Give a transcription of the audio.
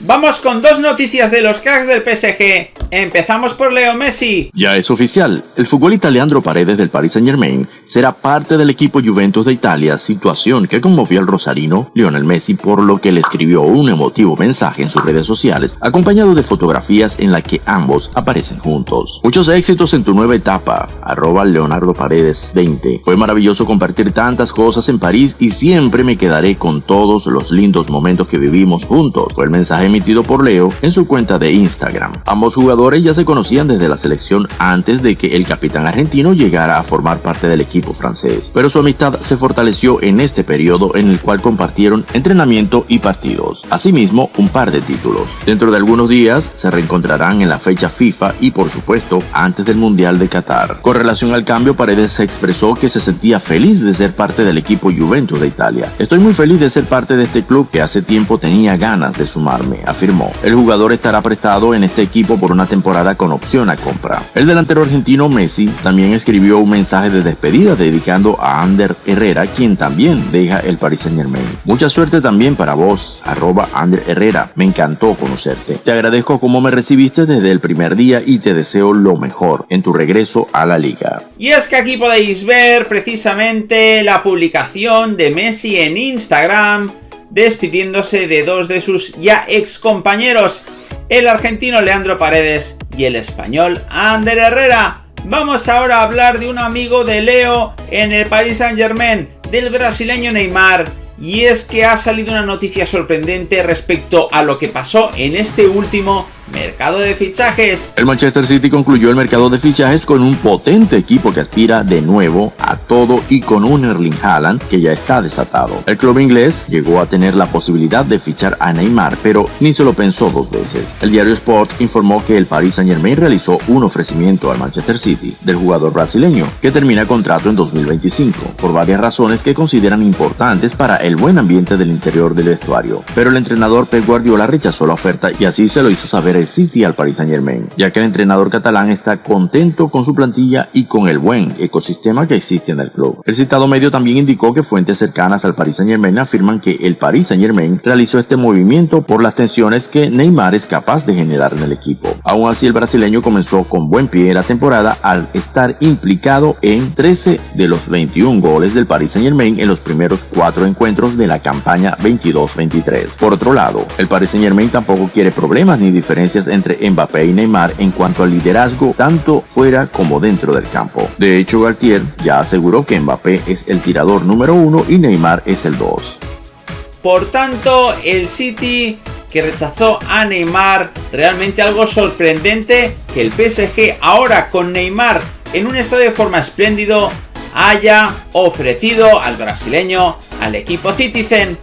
Vamos con dos noticias de los cracks del PSG. Empezamos por Leo Messi. Ya es oficial, el futbolista Leandro Paredes del Paris Saint Germain será parte del equipo Juventus de Italia, situación que conmovió al rosarino Lionel Messi por lo que le escribió un emotivo mensaje en sus redes sociales acompañado de fotografías en la que ambos aparecen juntos. Muchos éxitos en tu nueva etapa, arroba Leonardo Paredes 20. Fue maravilloso compartir tantas cosas en París y siempre me quedaré con todos los lindos momentos que vivimos juntos, fue el mensaje emitido por Leo en su cuenta de Instagram. Ambos jugadores ya se conocían desde la selección antes de que el capitán argentino llegara a formar parte del equipo francés, pero su amistad se fortaleció en este periodo en el cual compartieron entrenamiento y partidos. Asimismo, un par de títulos. Dentro de algunos días se reencontrarán en la fecha FIFA y por supuesto antes del Mundial de Qatar. Con relación al cambio, Paredes se expresó que se sentía feliz de ser parte del equipo Juventus de Italia. Estoy muy feliz de ser parte de este club que hace tiempo tenía ganas de sumarme, afirmó. El jugador estará prestado en este equipo por una temporada con opción a compra. El delantero argentino Messi también escribió un mensaje de despedida dedicando a Ander Herrera, quien también deja el Paris Saint Germain. Mucha suerte también para vos, arroba Ander Herrera. Me encantó conocerte. Te agradezco cómo me recibiste desde el primer día y te deseo lo mejor en tu regreso a la liga. Y es que aquí podéis ver precisamente la publicación de Messi en Instagram despidiéndose de dos de sus ya ex compañeros, el argentino Leandro Paredes y el español Ander Herrera. Vamos ahora a hablar de un amigo de Leo en el Paris Saint Germain, del brasileño Neymar, y es que ha salido una noticia sorprendente respecto a lo que pasó en este último Mercado de fichajes. El Manchester City concluyó el mercado de fichajes con un potente equipo que aspira de nuevo a todo y con un Erling Haaland que ya está desatado. El club inglés llegó a tener la posibilidad de fichar a Neymar, pero ni se lo pensó dos veces. El diario Sport informó que el Paris Saint Germain realizó un ofrecimiento al Manchester City del jugador brasileño que termina contrato en 2025 por varias razones que consideran importantes para el buen ambiente del interior del vestuario. Pero el entrenador Pep Guardiola rechazó la oferta y así se lo hizo saber el City al Paris Saint Germain, ya que el entrenador catalán está contento con su plantilla y con el buen ecosistema que existe en el club. El citado medio también indicó que fuentes cercanas al Paris Saint Germain afirman que el Paris Saint Germain realizó este movimiento por las tensiones que Neymar es capaz de generar en el equipo. Aún así, el brasileño comenzó con buen pie la temporada al estar implicado en 13 de los 21 goles del Paris Saint Germain en los primeros cuatro encuentros de la campaña 22-23. Por otro lado, el Paris Saint Germain tampoco quiere problemas ni entre Mbappé y Neymar en cuanto al liderazgo tanto fuera como dentro del campo. De hecho, Galtier ya aseguró que Mbappé es el tirador número uno y Neymar es el dos. Por tanto, el City que rechazó a Neymar, realmente algo sorprendente que el PSG ahora con Neymar en un estado de forma espléndido haya ofrecido al brasileño, al equipo Citizen,